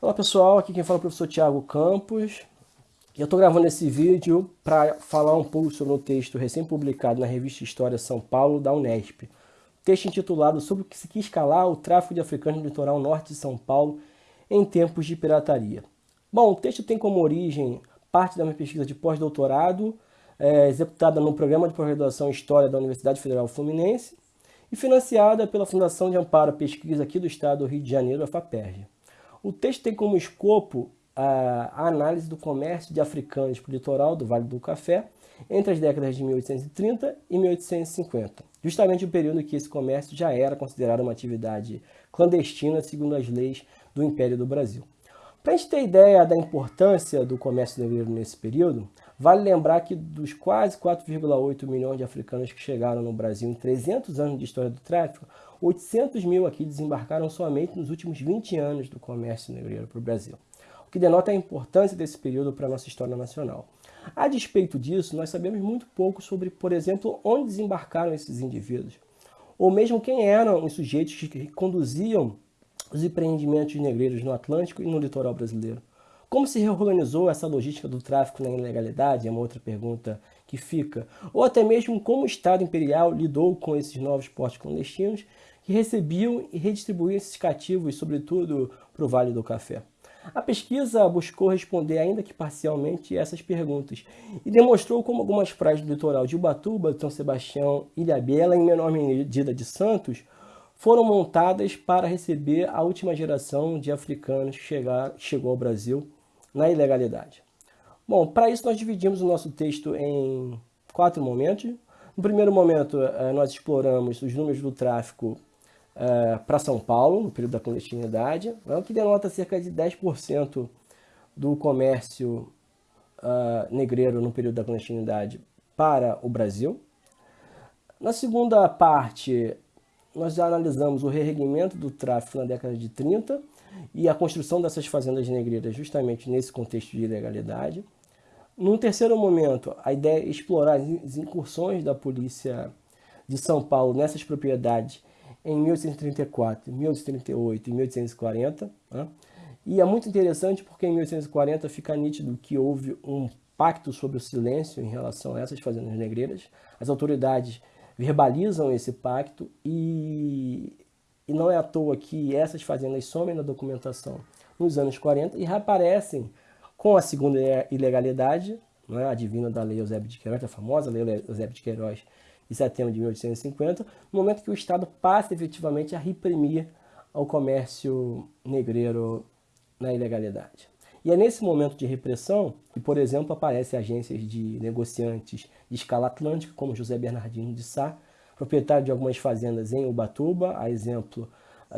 Olá pessoal, aqui quem fala é o professor Tiago Campos. Eu estou gravando esse vídeo para falar um pouco sobre um texto recém-publicado na revista História São Paulo da Unesp. Texto intitulado Sobre o que se quis calar o tráfico de africanos no litoral norte de São Paulo em tempos de pirataria. Bom, o texto tem como origem parte da minha pesquisa de pós-doutorado, é, executada no Programa de Pós-Graduação História da Universidade Federal Fluminense e financiada pela Fundação de Amparo à Pesquisa aqui do Estado do Rio de Janeiro, a FAPERJ. O texto tem como escopo a análise do comércio de africanos para o litoral do Vale do Café entre as décadas de 1830 e 1850, justamente o período em que esse comércio já era considerado uma atividade clandestina segundo as leis do Império do Brasil. Para a gente ter ideia da importância do comércio negreiro nesse período, vale lembrar que dos quase 4,8 milhões de africanos que chegaram no Brasil em 300 anos de história do tráfico, 800 mil aqui desembarcaram somente nos últimos 20 anos do comércio negreiro para o Brasil, o que denota a importância desse período para a nossa história nacional. A despeito disso, nós sabemos muito pouco sobre, por exemplo, onde desembarcaram esses indivíduos, ou mesmo quem eram os sujeitos que conduziam os empreendimentos negreiros no Atlântico e no litoral brasileiro. Como se reorganizou essa logística do tráfico na ilegalidade? É uma outra pergunta que fica. Ou até mesmo como o Estado Imperial lidou com esses novos portos clandestinos que recebiam e redistribuíam esses cativos, sobretudo para o Vale do Café. A pesquisa buscou responder, ainda que parcialmente, essas perguntas e demonstrou como algumas praias do litoral de Ubatuba, São Sebastião, Ilha Bela em menor medida de Santos foram montadas para receber a última geração de africanos que chegar, chegou ao Brasil na ilegalidade. Bom, para isso nós dividimos o nosso texto em quatro momentos. No primeiro momento, eh, nós exploramos os números do tráfico eh, para São Paulo, no período da clandestinidade, né, o que denota cerca de 10% do comércio uh, negreiro no período da clandestinidade para o Brasil. Na segunda parte, nós já analisamos o reerguimento do tráfico na década de 30 e a construção dessas fazendas negreiras justamente nesse contexto de ilegalidade. Num terceiro momento, a ideia é explorar as incursões da polícia de São Paulo nessas propriedades em 1834, 1838 e 1840. Né? E é muito interessante porque em 1840 fica nítido que houve um pacto sobre o silêncio em relação a essas fazendas negreiras. As autoridades verbalizam esse pacto e, e não é à toa que essas fazendas somem na documentação nos anos 40 e reaparecem com a segunda ilegalidade, né, a divina da Lei Eusébio de Queiroz, a famosa Lei Eusébio de Queiroz de setembro de 1850, no momento que o Estado passa efetivamente a reprimir o comércio negreiro na ilegalidade. E é nesse momento de repressão que, por exemplo, aparecem agências de negociantes de escala atlântica, como José Bernardino de Sá, proprietário de algumas fazendas em Ubatuba, a exemplo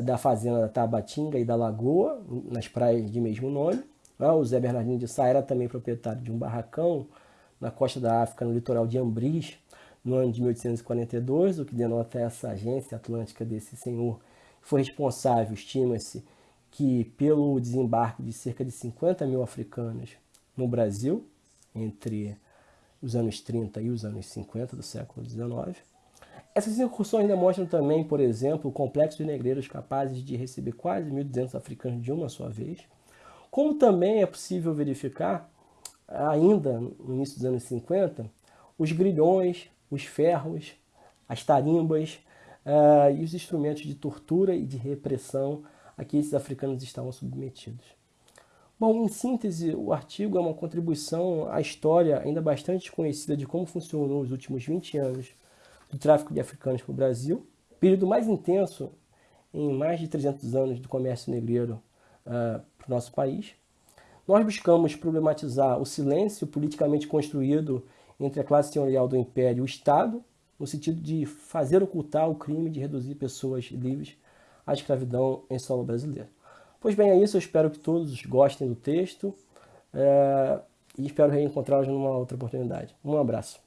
da fazenda da Tabatinga e da Lagoa, nas praias de mesmo nome. Ah, o José Bernardino de Sá era também proprietário de um barracão na costa da África, no litoral de Ambris, no ano de 1842, o que denota essa agência atlântica desse senhor, foi responsável, estima-se, que pelo desembarque de cerca de 50 mil africanos no Brasil, entre os anos 30 e os anos 50 do século XIX. Essas incursões demonstram também, por exemplo, o complexo de negreiros capazes de receber quase 1.200 africanos de uma só vez, como também é possível verificar, ainda no início dos anos 50, os grilhões, os ferros, as tarimbas uh, e os instrumentos de tortura e de repressão a que esses africanos estavam submetidos. Bom, em síntese, o artigo é uma contribuição à história ainda bastante desconhecida de como funcionou os últimos 20 anos do tráfico de africanos para o Brasil, período mais intenso em mais de 300 anos do comércio negreiro uh, nosso país. Nós buscamos problematizar o silêncio politicamente construído entre a classe senhorial do Império e o Estado, no sentido de fazer ocultar o crime de reduzir pessoas livres a escravidão em solo brasileiro. Pois bem, é isso. Eu espero que todos gostem do texto é, e espero reencontrá-los numa outra oportunidade. Um abraço.